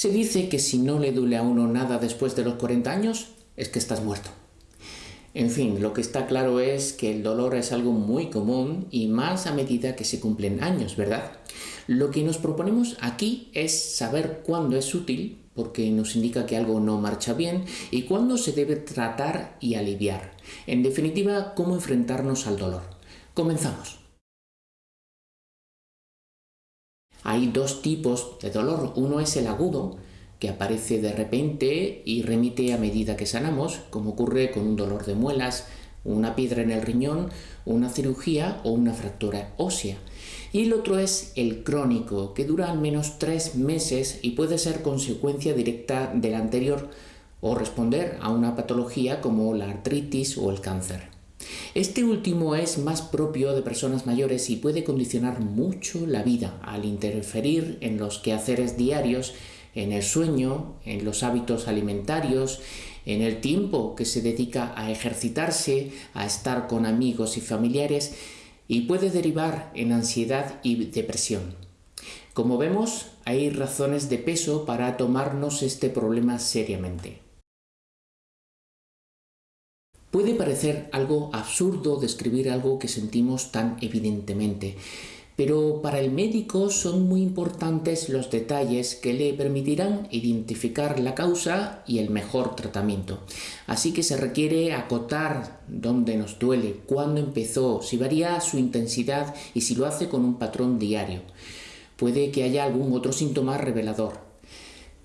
Se dice que si no le duele a uno nada después de los 40 años, es que estás muerto. En fin, lo que está claro es que el dolor es algo muy común y más a medida que se cumplen años, ¿verdad? Lo que nos proponemos aquí es saber cuándo es útil, porque nos indica que algo no marcha bien, y cuándo se debe tratar y aliviar. En definitiva, cómo enfrentarnos al dolor. Comenzamos. Hay dos tipos de dolor. Uno es el agudo, que aparece de repente y remite a medida que sanamos, como ocurre con un dolor de muelas, una piedra en el riñón, una cirugía o una fractura ósea. Y el otro es el crónico, que dura al menos tres meses y puede ser consecuencia directa del anterior o responder a una patología como la artritis o el cáncer. Este último es más propio de personas mayores y puede condicionar mucho la vida al interferir en los quehaceres diarios en el sueño, en los hábitos alimentarios, en el tiempo que se dedica a ejercitarse, a estar con amigos y familiares y puede derivar en ansiedad y depresión. Como vemos, hay razones de peso para tomarnos este problema seriamente. Puede parecer algo absurdo describir algo que sentimos tan evidentemente, pero para el médico son muy importantes los detalles que le permitirán identificar la causa y el mejor tratamiento. Así que se requiere acotar dónde nos duele, cuándo empezó, si varía su intensidad y si lo hace con un patrón diario. Puede que haya algún otro síntoma revelador.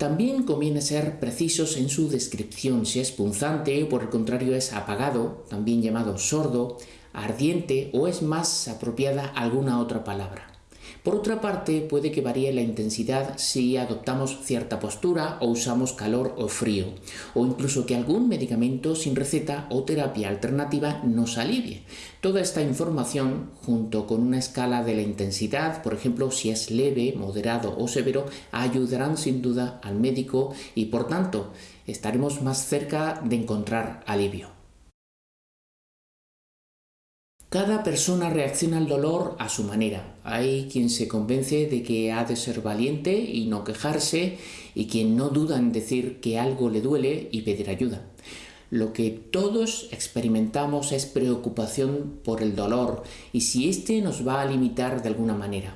También conviene ser precisos en su descripción, si es punzante o por el contrario es apagado, también llamado sordo, ardiente o es más apropiada alguna otra palabra. Por otra parte, puede que varíe la intensidad si adoptamos cierta postura o usamos calor o frío, o incluso que algún medicamento sin receta o terapia alternativa nos alivie. Toda esta información, junto con una escala de la intensidad, por ejemplo, si es leve, moderado o severo, ayudarán sin duda al médico y por tanto estaremos más cerca de encontrar alivio. Cada persona reacciona al dolor a su manera. Hay quien se convence de que ha de ser valiente y no quejarse y quien no duda en decir que algo le duele y pedir ayuda. Lo que todos experimentamos es preocupación por el dolor y si éste nos va a limitar de alguna manera.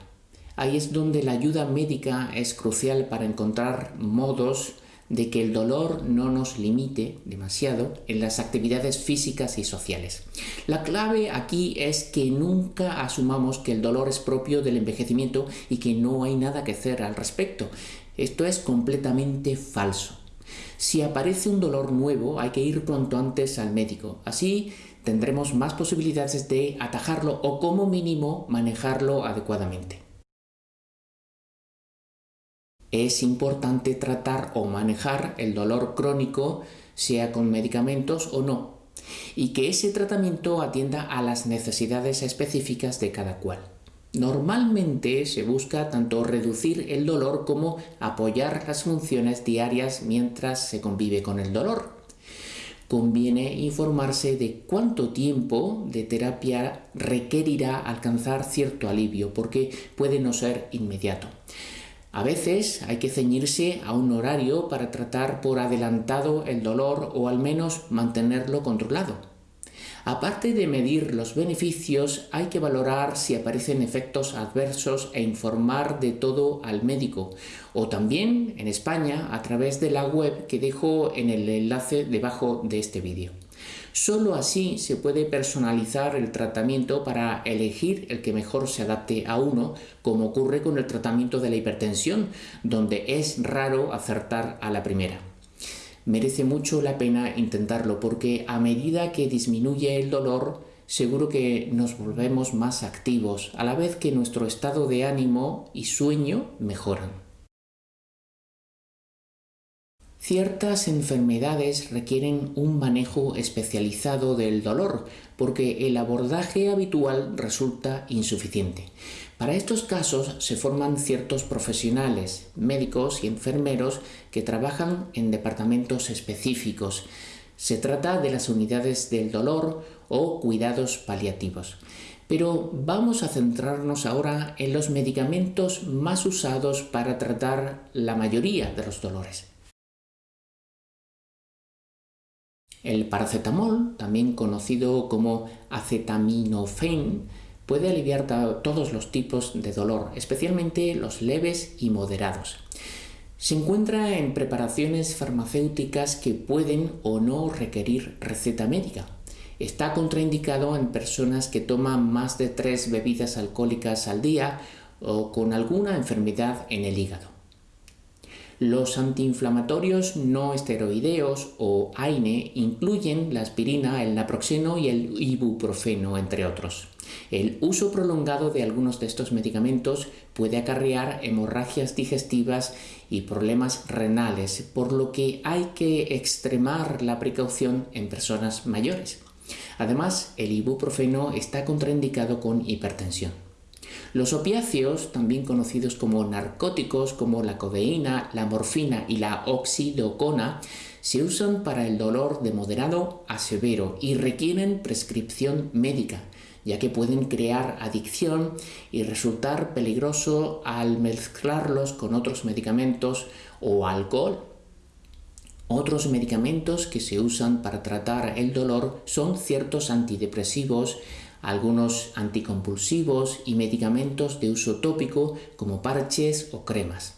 Ahí es donde la ayuda médica es crucial para encontrar modos de que el dolor no nos limite demasiado en las actividades físicas y sociales. La clave aquí es que nunca asumamos que el dolor es propio del envejecimiento y que no hay nada que hacer al respecto. Esto es completamente falso. Si aparece un dolor nuevo hay que ir pronto antes al médico. Así tendremos más posibilidades de atajarlo o como mínimo manejarlo adecuadamente es importante tratar o manejar el dolor crónico, sea con medicamentos o no, y que ese tratamiento atienda a las necesidades específicas de cada cual. Normalmente se busca tanto reducir el dolor como apoyar las funciones diarias mientras se convive con el dolor. Conviene informarse de cuánto tiempo de terapia requerirá alcanzar cierto alivio, porque puede no ser inmediato. A veces hay que ceñirse a un horario para tratar por adelantado el dolor o al menos mantenerlo controlado. Aparte de medir los beneficios, hay que valorar si aparecen efectos adversos e informar de todo al médico, o también en España a través de la web que dejo en el enlace debajo de este vídeo. Solo así se puede personalizar el tratamiento para elegir el que mejor se adapte a uno, como ocurre con el tratamiento de la hipertensión, donde es raro acertar a la primera. Merece mucho la pena intentarlo porque a medida que disminuye el dolor, seguro que nos volvemos más activos, a la vez que nuestro estado de ánimo y sueño mejoran. Ciertas enfermedades requieren un manejo especializado del dolor porque el abordaje habitual resulta insuficiente. Para estos casos se forman ciertos profesionales, médicos y enfermeros que trabajan en departamentos específicos. Se trata de las unidades del dolor o cuidados paliativos. Pero vamos a centrarnos ahora en los medicamentos más usados para tratar la mayoría de los dolores. El paracetamol, también conocido como acetaminofén, puede aliviar todos los tipos de dolor, especialmente los leves y moderados. Se encuentra en preparaciones farmacéuticas que pueden o no requerir receta médica. Está contraindicado en personas que toman más de tres bebidas alcohólicas al día o con alguna enfermedad en el hígado. Los antiinflamatorios no esteroideos o AINE incluyen la aspirina, el naproxeno y el ibuprofeno, entre otros. El uso prolongado de algunos de estos medicamentos puede acarrear hemorragias digestivas y problemas renales, por lo que hay que extremar la precaución en personas mayores. Además, el ibuprofeno está contraindicado con hipertensión. Los opiáceos, también conocidos como narcóticos como la codeína, la morfina y la oxidocona, se usan para el dolor de moderado a severo y requieren prescripción médica, ya que pueden crear adicción y resultar peligroso al mezclarlos con otros medicamentos o alcohol. Otros medicamentos que se usan para tratar el dolor son ciertos antidepresivos, algunos anticompulsivos y medicamentos de uso tópico como parches o cremas.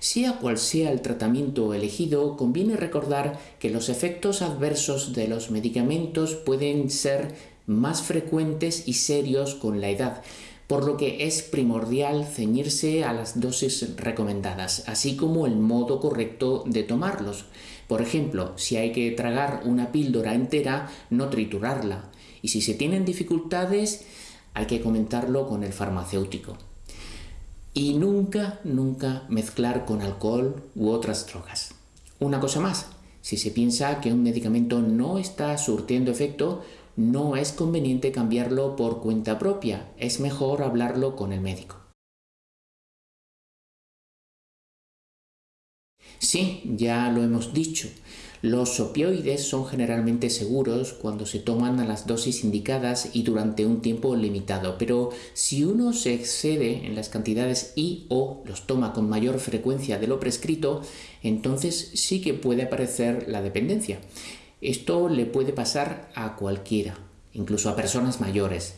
Sea cual sea el tratamiento elegido, conviene recordar que los efectos adversos de los medicamentos pueden ser más frecuentes y serios con la edad, por lo que es primordial ceñirse a las dosis recomendadas, así como el modo correcto de tomarlos. Por ejemplo, si hay que tragar una píldora entera, no triturarla, y si se tienen dificultades, hay que comentarlo con el farmacéutico. Y nunca, nunca mezclar con alcohol u otras drogas. Una cosa más, si se piensa que un medicamento no está surtiendo efecto, no es conveniente cambiarlo por cuenta propia, es mejor hablarlo con el médico. Sí, ya lo hemos dicho, los opioides son generalmente seguros cuando se toman a las dosis indicadas y durante un tiempo limitado, pero si uno se excede en las cantidades y o los toma con mayor frecuencia de lo prescrito, entonces sí que puede aparecer la dependencia. Esto le puede pasar a cualquiera, incluso a personas mayores.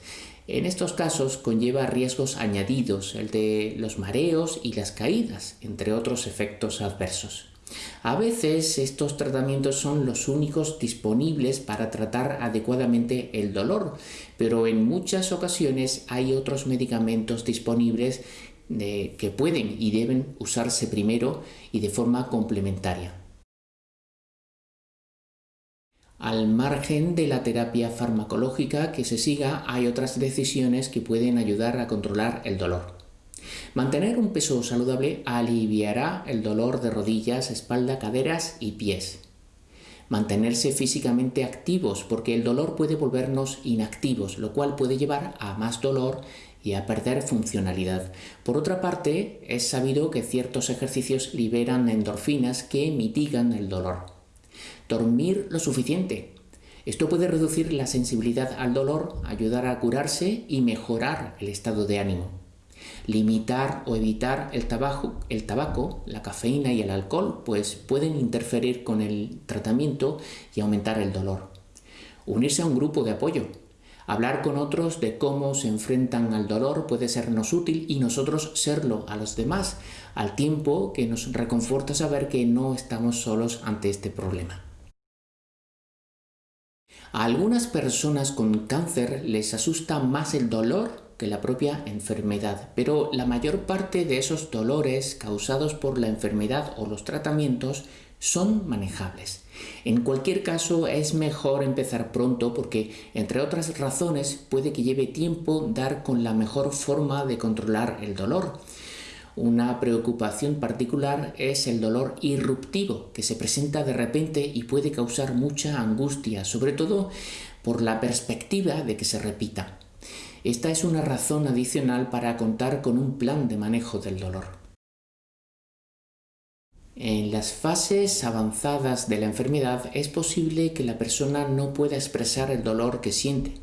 En estos casos conlleva riesgos añadidos, el de los mareos y las caídas, entre otros efectos adversos. A veces estos tratamientos son los únicos disponibles para tratar adecuadamente el dolor, pero en muchas ocasiones hay otros medicamentos disponibles que pueden y deben usarse primero y de forma complementaria. Al margen de la terapia farmacológica que se siga, hay otras decisiones que pueden ayudar a controlar el dolor. Mantener un peso saludable aliviará el dolor de rodillas, espalda, caderas y pies. Mantenerse físicamente activos porque el dolor puede volvernos inactivos, lo cual puede llevar a más dolor y a perder funcionalidad. Por otra parte, es sabido que ciertos ejercicios liberan endorfinas que mitigan el dolor. Dormir lo suficiente. Esto puede reducir la sensibilidad al dolor, ayudar a curarse y mejorar el estado de ánimo. Limitar o evitar el tabaco, el tabaco, la cafeína y el alcohol, pues pueden interferir con el tratamiento y aumentar el dolor. Unirse a un grupo de apoyo. Hablar con otros de cómo se enfrentan al dolor puede sernos útil y nosotros serlo a los demás, al tiempo que nos reconforta saber que no estamos solos ante este problema. A algunas personas con cáncer les asusta más el dolor que la propia enfermedad, pero la mayor parte de esos dolores causados por la enfermedad o los tratamientos son manejables. En cualquier caso es mejor empezar pronto porque, entre otras razones, puede que lleve tiempo dar con la mejor forma de controlar el dolor. Una preocupación particular es el dolor irruptivo, que se presenta de repente y puede causar mucha angustia, sobre todo por la perspectiva de que se repita. Esta es una razón adicional para contar con un plan de manejo del dolor. En las fases avanzadas de la enfermedad es posible que la persona no pueda expresar el dolor que siente.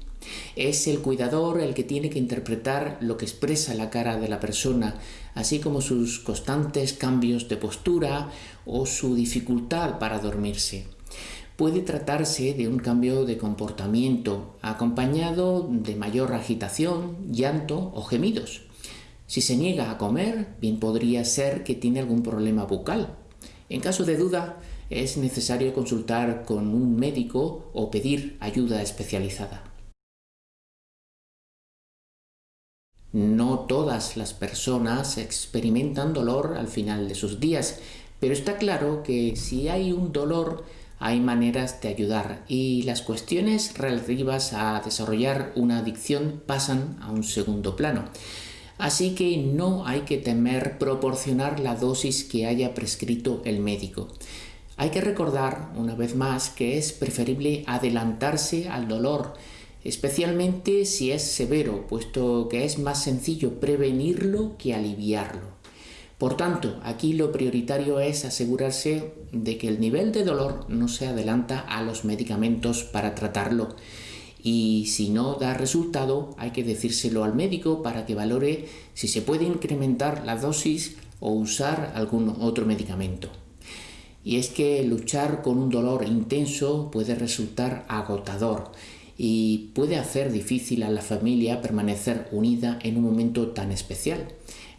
Es el cuidador el que tiene que interpretar lo que expresa la cara de la persona, así como sus constantes cambios de postura o su dificultad para dormirse. Puede tratarse de un cambio de comportamiento acompañado de mayor agitación, llanto o gemidos. Si se niega a comer, bien podría ser que tiene algún problema bucal. En caso de duda, es necesario consultar con un médico o pedir ayuda especializada. No todas las personas experimentan dolor al final de sus días, pero está claro que si hay un dolor hay maneras de ayudar y las cuestiones relativas a desarrollar una adicción pasan a un segundo plano. Así que no hay que temer proporcionar la dosis que haya prescrito el médico. Hay que recordar, una vez más, que es preferible adelantarse al dolor, especialmente si es severo, puesto que es más sencillo prevenirlo que aliviarlo. Por tanto, aquí lo prioritario es asegurarse de que el nivel de dolor no se adelanta a los medicamentos para tratarlo. Y si no da resultado, hay que decírselo al médico para que valore si se puede incrementar la dosis o usar algún otro medicamento y es que luchar con un dolor intenso puede resultar agotador y puede hacer difícil a la familia permanecer unida en un momento tan especial.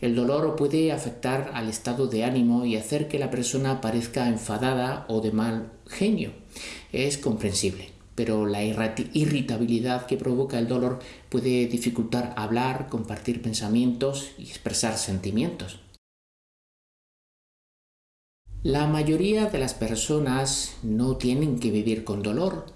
El dolor puede afectar al estado de ánimo y hacer que la persona parezca enfadada o de mal genio. Es comprensible, pero la irritabilidad que provoca el dolor puede dificultar hablar, compartir pensamientos y expresar sentimientos. La mayoría de las personas no tienen que vivir con dolor.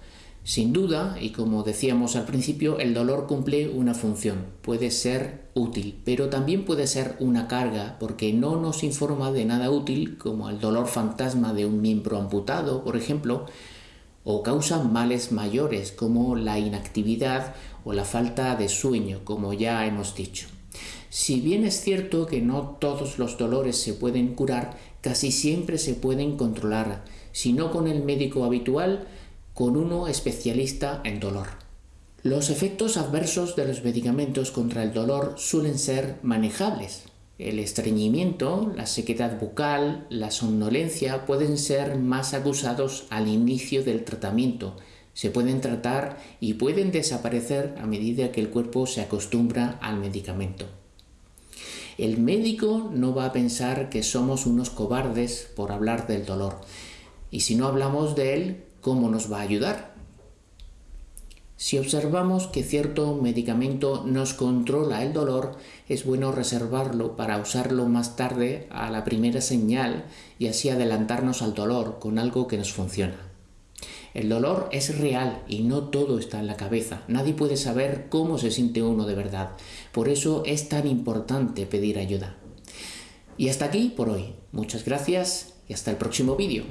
Sin duda, y como decíamos al principio, el dolor cumple una función. Puede ser útil, pero también puede ser una carga porque no nos informa de nada útil, como el dolor fantasma de un miembro amputado, por ejemplo, o causa males mayores como la inactividad o la falta de sueño, como ya hemos dicho. Si bien es cierto que no todos los dolores se pueden curar, casi siempre se pueden controlar, si no con el médico habitual, con uno especialista en dolor. Los efectos adversos de los medicamentos contra el dolor suelen ser manejables. El estreñimiento, la sequedad bucal, la somnolencia pueden ser más acusados al inicio del tratamiento. Se pueden tratar y pueden desaparecer a medida que el cuerpo se acostumbra al medicamento. El médico no va a pensar que somos unos cobardes por hablar del dolor. Y si no hablamos de él, ¿cómo nos va a ayudar? Si observamos que cierto medicamento nos controla el dolor, es bueno reservarlo para usarlo más tarde a la primera señal y así adelantarnos al dolor con algo que nos funciona. El dolor es real y no todo está en la cabeza. Nadie puede saber cómo se siente uno de verdad. Por eso es tan importante pedir ayuda. Y hasta aquí por hoy. Muchas gracias y hasta el próximo vídeo.